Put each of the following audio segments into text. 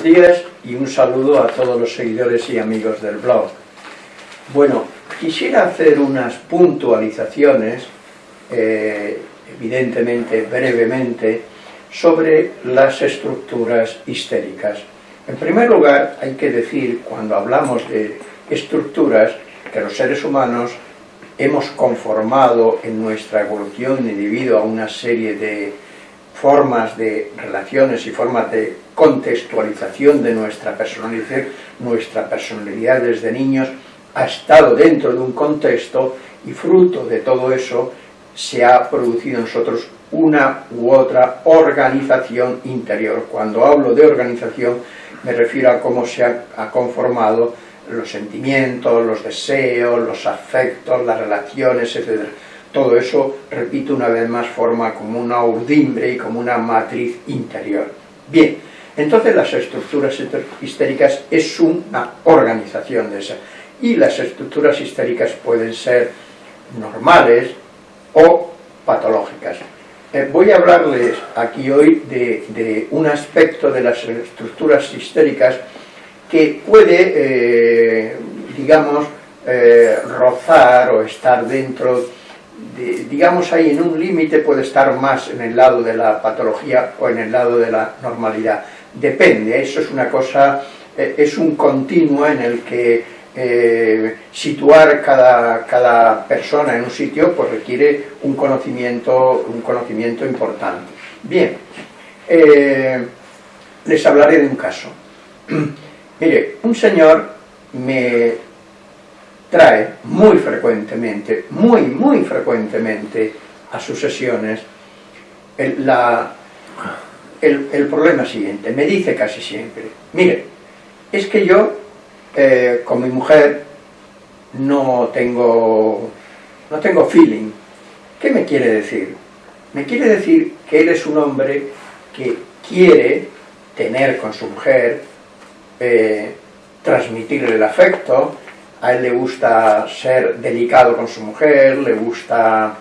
Buenos días y un saludo a todos los seguidores y amigos del blog. Bueno, quisiera hacer unas puntualizaciones, eh, evidentemente brevemente, sobre las estructuras histéricas. En primer lugar, hay que decir, cuando hablamos de estructuras, que los seres humanos hemos conformado en nuestra evolución debido a una serie de formas de relaciones y formas de contextualización de nuestra personalidad, nuestra personalidad desde niños ha estado dentro de un contexto y fruto de todo eso se ha producido en nosotros una u otra organización interior. Cuando hablo de organización me refiero a cómo se ha conformado los sentimientos, los deseos, los afectos, las relaciones, etc. Todo eso, repito una vez más, forma como una urdimbre y como una matriz interior. Bien, entonces las estructuras histéricas es una organización de esa. Y las estructuras histéricas pueden ser normales o patológicas. Eh, voy a hablarles aquí hoy de, un aspecto de las estructuras histéricas que puede, eh, digamos, eh, rozar o estar dentro, digamos ahí en un límite, puede estar más en el lado de la patología o en el lado de la normalidad. Depende, eso es una cosa, es un continuo en el que eh, situar cada, cada, persona en un sitio pues requiere un conocimiento, un conocimiento importante. Bien, eh, les hablaré de un caso. Mire, un señor me trae muy frecuentemente, muy, muy frecuentemente a sus sesiones el, la, el, el problema siguiente, me dice casi siempre, mire, es que yo eh, con mi mujer no tengo, no tengo feeling. ¿Qué me quiere decir? Me quiere decir que él es un hombre que quiere tener con su mujer, eh, transmitirle el afecto, a él le gusta ser delicado con su mujer, le gusta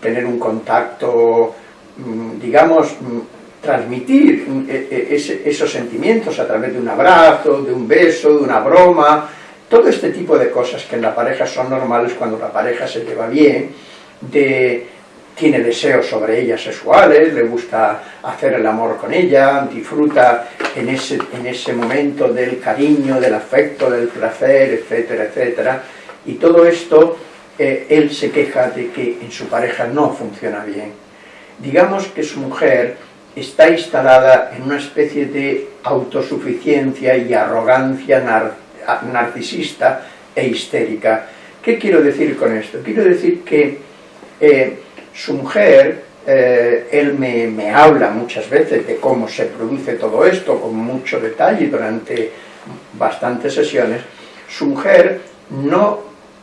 tener un contacto, mm, digamos, mm, transmitir eh, eh, esos sentimientos a través de un abrazo, de un beso, de una broma, todo este tipo de cosas que en la pareja son normales cuando la pareja se lleva bien, tiene deseos sobre ella sexuales, le gusta hacer el amor con ella, disfruta en ese, en ese momento del cariño, del afecto, del placer, etcétera, etcétera, y todo esto eh, él se queja de que en su pareja no funciona bien. Digamos que su mujer está instalada en una especie de autosuficiencia y arrogancia narcisista e histérica. ¿Qué quiero decir con esto? Quiero decir que eh, su mujer, eh, él me, me, habla muchas veces de cómo se produce todo esto, con mucho detalle durante bastantes sesiones, su mujer no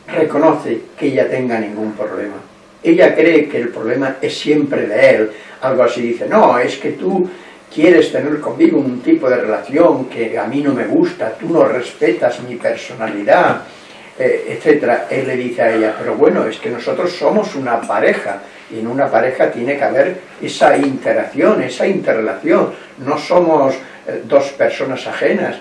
reconoce que ella tenga ningún problema. Ella cree que el problema es siempre de él, algo así, dice, no, es que tú quieres tener conmigo un tipo de relación que a mí no me gusta, tú no respetas mi personalidad, eh, etc. Él le dice a ella, pero bueno, es que nosotros somos una pareja, y en una pareja tiene que haber esa interacción, esa interrelación, no somos eh, dos personas ajenas.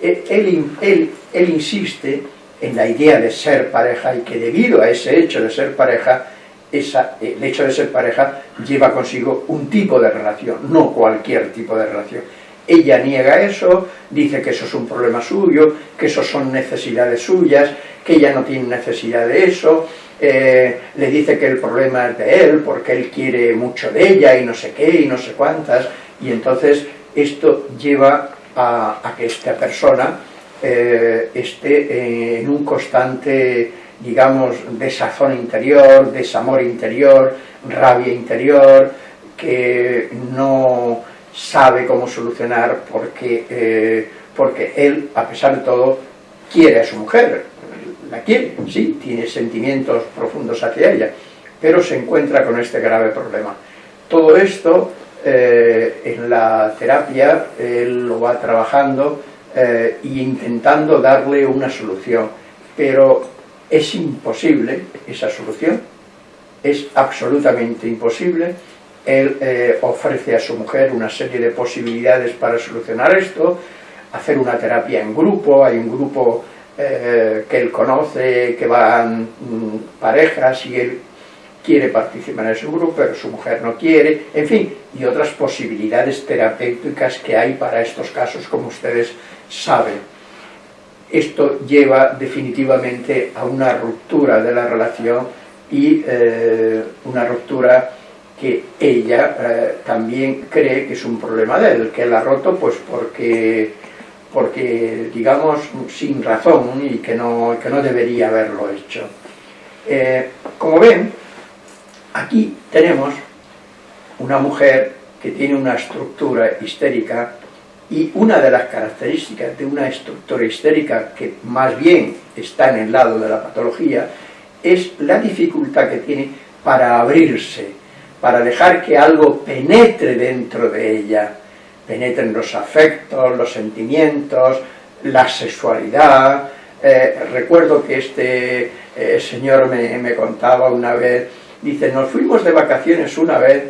E, él, él, él insiste en la idea de ser pareja y que debido a ese hecho de ser pareja, el hecho de ser pareja lleva consigo un tipo de relación, no cualquier tipo de relación. Ella niega eso, dice que eso es un problema suyo, que eso son necesidades suyas, que ella no tiene necesidad de eso, eh, le dice que el problema es de él, porque él quiere mucho de ella y no sé qué y no sé cuántas, y entonces esto lleva a, que esta persona eh, esté en un constante digamos, desazón interior, desamor interior, rabia interior, que no sabe cómo solucionar porque, eh, porque él, a pesar de todo, quiere a su mujer, la quiere, sí, tiene sentimientos profundos hacia ella, pero se encuentra con este grave problema. Todo esto, eh, en la terapia, él lo va trabajando e intentando darle una solución, pero es imposible esa solución, es absolutamente imposible. Él eh, ofrece a su mujer una serie de posibilidades para solucionar esto, hacer una terapia en grupo, hay un grupo eh, que él conoce, que van mm, parejas y él quiere participar en ese grupo, pero su mujer no quiere, en fin, y otras posibilidades terapéuticas que hay para estos casos, como ustedes saben. Esto lleva definitivamente a una ruptura de la relación y eh, una ruptura que ella eh, también cree que es un problema de él, que él ha roto pues porque, porque digamos, sin razón y que no, que no debería haberlo hecho. Eh, como ven, Aquí tenemos una mujer que tiene una estructura histérica y una de las características de una estructura histérica que más bien está en el lado de la patología es la dificultad que tiene para abrirse, para dejar que algo penetre dentro de ella, penetren los afectos, los sentimientos, la sexualidad. Eh, recuerdo que este eh, señor me, me contaba una vez Dice, nos fuimos de vacaciones una vez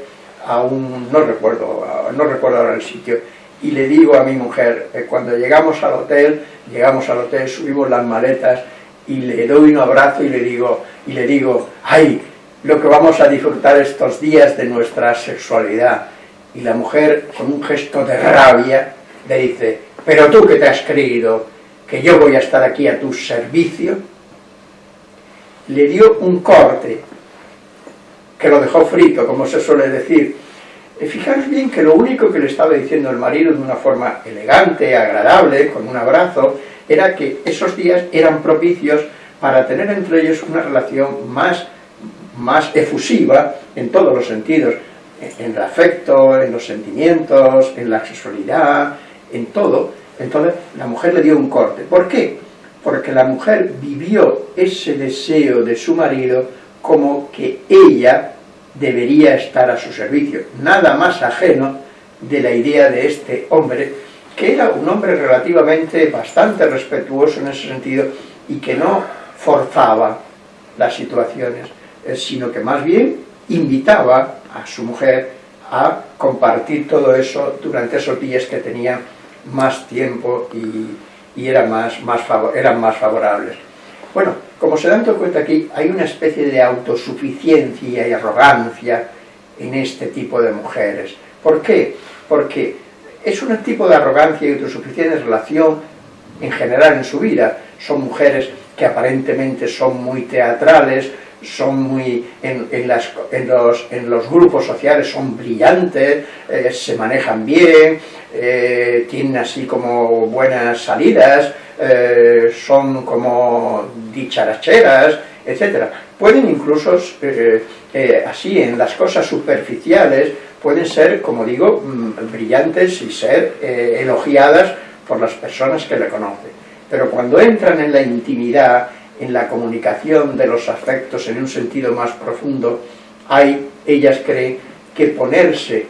a un, no recuerdo, no recuerdo ahora el sitio, y le digo a mi mujer, eh, cuando llegamos al hotel, llegamos al hotel, subimos las maletas, y le doy un abrazo y le digo, y le digo, ay, lo que vamos a disfrutar estos días de nuestra sexualidad. Y la mujer, con un gesto de rabia, le dice, pero tú que te has creído que yo voy a estar aquí a tu servicio, le dio un corte que lo dejó frito, como se suele decir. Y fijaros bien que lo único que le estaba diciendo el marido de una forma elegante, agradable, con un abrazo, era que esos días eran propicios para tener entre ellos una relación más, más efusiva en todos los sentidos, en el afecto, en los sentimientos, en la sexualidad, en todo. Entonces la mujer le dio un corte. ¿Por qué? Porque la mujer vivió ese deseo de su marido como que ella debería estar a su servicio, nada más ajeno de la idea de este hombre, que era un hombre relativamente bastante respetuoso en ese sentido y que no forzaba las situaciones, sino que más bien invitaba a su mujer a compartir todo eso durante esos días que tenía más tiempo y, y era más, más eran más favorables. Bueno, como se dan cuenta aquí, hay una especie de autosuficiencia y arrogancia en este tipo de mujeres. ¿Por qué? Porque es un tipo de arrogancia y autosuficiencia en relación en general en su vida. Son mujeres que aparentemente son muy teatrales, son muy en, las, los, en los, grupos sociales son brillantes, eh, se manejan bien, eh, tienen así como buenas salidas, eh, son como dicharacheras, etc. Pueden incluso, así, en las cosas superficiales, pueden ser, como digo, mm, brillantes y ser elogiadas por las personas que le conocen. Pero cuando entran en la intimidad, en la comunicación de los afectos en un sentido más profundo, hay, ellas creen que ponerse,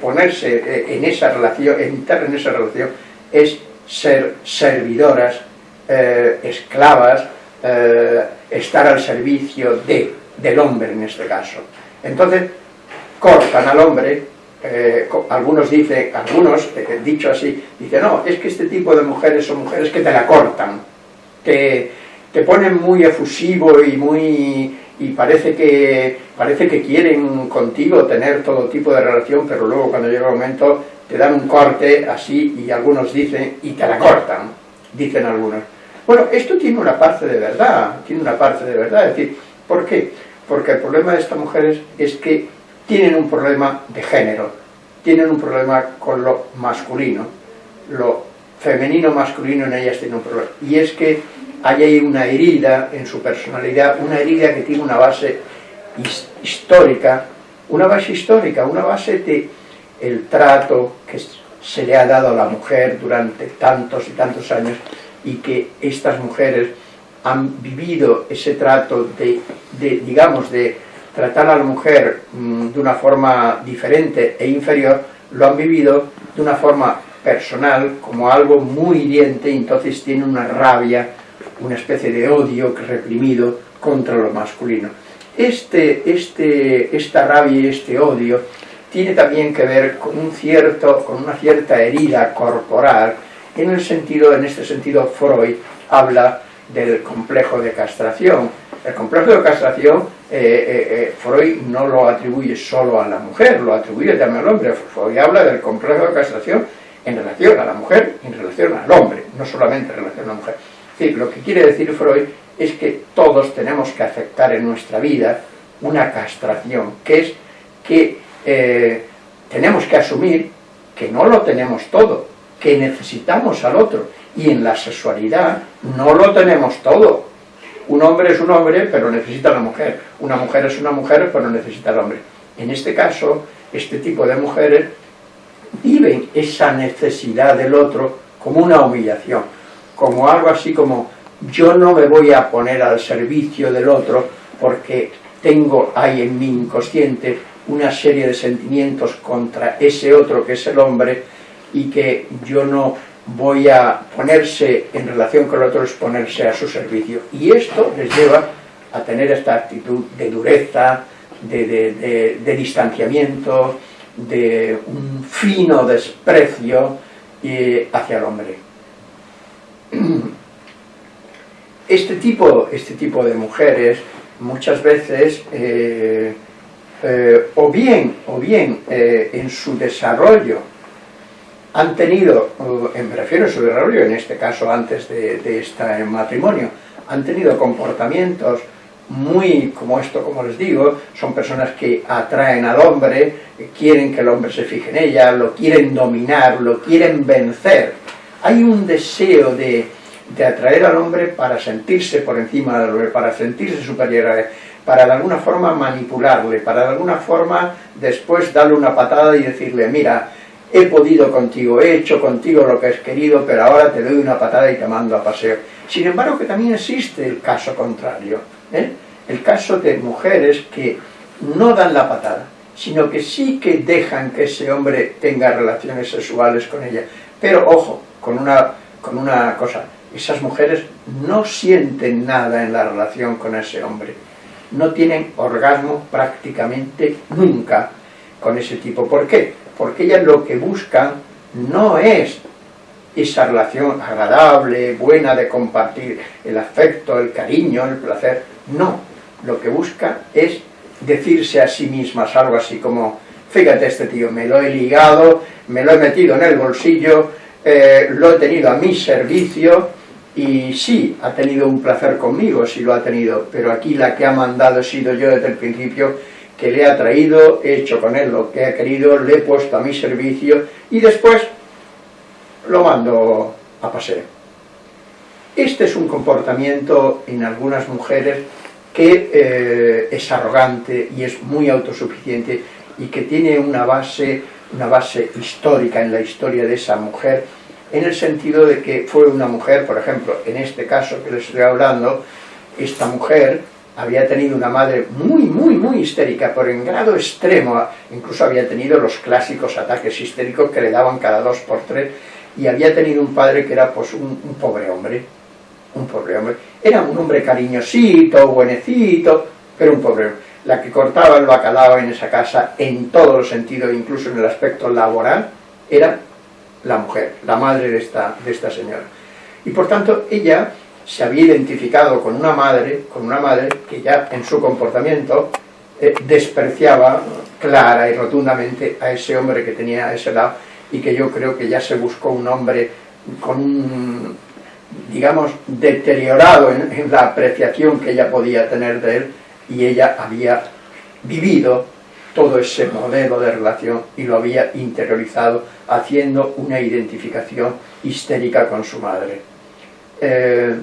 ponerse en esa relación, entrar en esa relación, es ser servidoras, eh, esclavas, eh, estar al servicio de, del hombre en este caso. Entonces, cortan al hombre, eh, algunos dicen, algunos, dicho así, dicen, no, es que este tipo de mujeres son mujeres que te la cortan, que te ponen muy efusivo y muy y parece que, parece que quieren contigo tener todo tipo de relación, pero luego cuando llega el momento te dan un corte así y algunos dicen, y te la cortan, dicen algunos. Bueno, esto tiene una parte de verdad, tiene una parte de verdad, es decir, ¿por qué? Porque el problema de estas mujeres es que tienen un problema de género, tienen un problema con lo masculino, lo femenino masculino en ellas tiene un problema, y es que hay ahí una herida en su personalidad, una herida que tiene una base histórica, una base histórica, una base de el trato que se le ha dado a la mujer durante tantos y tantos años y que estas mujeres han vivido ese trato de, digamos, de tratar a la mujer mm, de una forma diferente e inferior, lo han vivido de una forma personal, como algo muy hiriente, y entonces tienen una rabia, una especie de odio reprimido contra lo masculino. Este, este, esta rabia y este odio tiene también que ver con, un cierto, con una cierta herida corporal En, el sentido, en este sentido, Freud habla del complejo de castración. El complejo de castración, eh, eh, eh, Freud no lo atribuye solo a la mujer, lo atribuye también al hombre. Freud habla del complejo de castración en relación a la mujer y en relación al hombre, no solamente en relación a la mujer. Es lo que quiere decir Freud es que todos tenemos que aceptar en nuestra vida una castración, que es que tenemos que asumir que no lo tenemos todo, que necesitamos al otro, y en la sexualidad no lo tenemos todo. Un hombre es un hombre, pero necesita a la mujer. Una mujer es una mujer, pero necesita al hombre. En este caso, este tipo de mujeres viven esa necesidad del otro como una humillación, como algo así como yo no me voy a poner al servicio del otro porque tengo ahí en mi inconsciente una serie de sentimientos contra ese otro que es el hombre y que yo no voy a ponerse en relación con el otro es ponerse a su servicio. Y esto les lleva a tener esta actitud de dureza, de, distanciamiento, de un fino desprecio eh, hacia el hombre. Este tipo, este tipo de mujeres muchas veces, eh, eh, o bien, o bien en su desarrollo han tenido, me refiero a su desarrollo, en este caso antes de, este matrimonio, han tenido comportamientos muy, como esto, como les digo, son personas que atraen al hombre, quieren que el hombre se fije en ella, lo quieren dominar, lo quieren vencer. Hay un deseo de, de atraer al hombre para sentirse por encima del hombre, para sentirse superior a él, para de alguna forma manipularle, para de alguna forma después darle una patada y decirle, mira, he podido contigo, he hecho contigo lo que has querido, pero ahora te doy una patada y te mando a paseo. Sin embargo, que también existe el caso contrario, ¿eh? el caso de mujeres que no dan la patada, sino que sí que dejan que ese hombre tenga relaciones sexuales con ella. Pero ojo, con una, con una cosa, esas mujeres no sienten nada en la relación con ese hombre, no tienen orgasmo prácticamente nunca con ese tipo. ¿Por qué? Porque ellas lo que buscan no es esa relación agradable, buena de compartir el afecto, el cariño, el placer, no, lo que busca es decirse a sí mismas algo así como, fíjate este tío, me lo he ligado, me lo he metido en el bolsillo, eh, lo he tenido a mi servicio, y sí, ha tenido un placer conmigo, sí lo ha tenido, pero aquí la que ha mandado he sido yo desde el principio, que le ha traído, he hecho con él lo que ha querido, le he puesto a mi servicio y después lo mando a paseo. Este es un comportamiento en algunas mujeres que eh, es arrogante y es muy autosuficiente y que tiene una base, una base histórica en la historia de esa mujer, en el sentido de que fue una mujer, por ejemplo, en este caso que les estoy hablando, esta mujer había tenido una madre muy, muy, muy histérica, por en grado extremo, incluso había tenido los clásicos ataques histéricos que le daban cada dos por tres, y había tenido un padre que era pues un, pobre hombre, un pobre hombre. Era un hombre cariñosito, buenecito, pero un pobre hombre. La que cortaba el bacalao en esa casa, en todos los sentidos, incluso en el aspecto laboral, era la mujer, la madre de esta, de esta señora. Y por tanto, ella se había identificado con una madre, con una madre que ya en su comportamiento eh, despreciaba clara y rotundamente a ese hombre que tenía a ese lado y que yo creo que ya se buscó un hombre con digamos, deteriorado en, en la apreciación que ella podía tener de él y ella había vivido todo ese modelo de relación y lo había interiorizado haciendo una identificación histérica con su madre. Eh,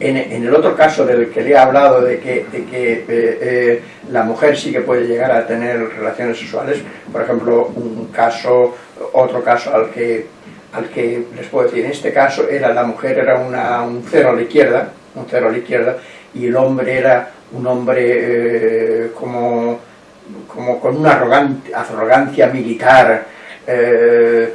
en, el otro caso del que le he hablado de que, que eh, eh, la mujer sí que puede llegar a tener relaciones sexuales, por ejemplo, un caso, otro caso al que, al que les puedo decir, en este caso era la mujer era una, un cero a la izquierda, un cero a la izquierda, y el hombre era un hombre como, como con una arrogancia militar, eh,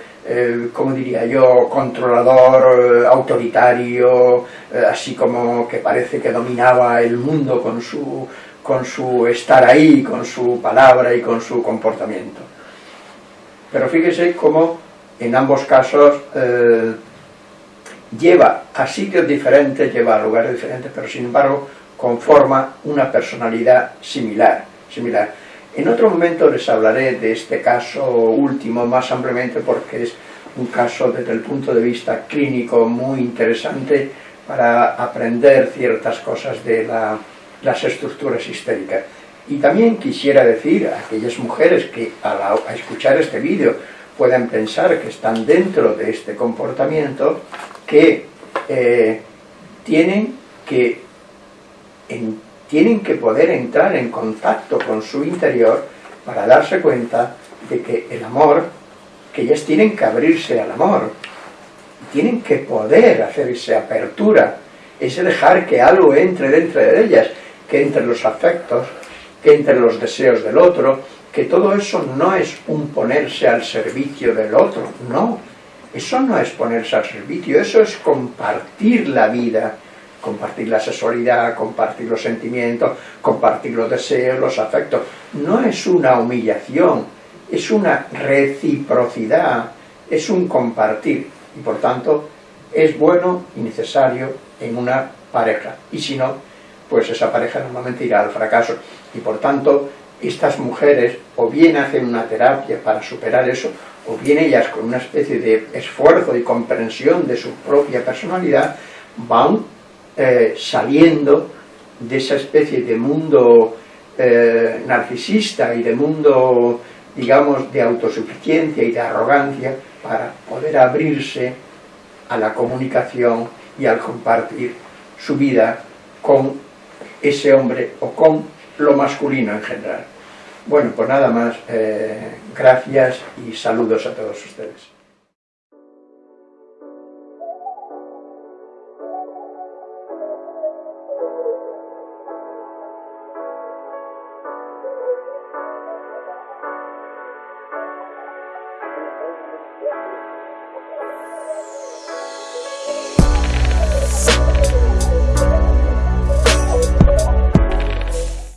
como diría yo, controlador, eh, autoritario, eh, así como que parece que dominaba el mundo con su, con su estar ahí, con su palabra y con su comportamiento. Pero fíjese cómo en ambos casos eh, lleva a sitios diferentes, lleva a lugares diferentes, pero sin embargo conforma una personalidad similar, similar. En otro momento les hablaré de este caso último más ampliamente porque es un caso desde el punto de vista clínico muy interesante para aprender ciertas cosas de las estructuras histéricas. Y también quisiera decir a aquellas mujeres que a, escuchar este vídeo puedan pensar que están dentro de este comportamiento, que eh, tienen que tienen que poder entrar en contacto con su interior para darse cuenta de que el amor, que ellas tienen que abrirse al amor, tienen que poder hacer esa apertura, ese dejar que algo entre dentro de ellas, que entre los afectos, que entre los deseos del otro, que todo eso no es un ponerse al servicio del otro, no, eso no es ponerse al servicio, eso es compartir la vida, compartir la sexualidad, compartir los sentimientos, compartir los deseos, los afectos. No es una humillación, es una reciprocidad, es un compartir. Y por tanto, es bueno y necesario en una pareja. Y si no, pues esa pareja normalmente irá al fracaso. Y por tanto, estas mujeres o bien hacen una terapia para superar eso, o bien ellas con una especie de esfuerzo y comprensión de su propia personalidad, van eh, saliendo de esa especie de mundo eh, narcisista y de mundo, digamos, de autosuficiencia y de arrogancia para poder abrirse a la comunicación y al compartir su vida con ese hombre o con lo masculino en general. Bueno, pues nada más, eh, gracias y saludos a todos ustedes.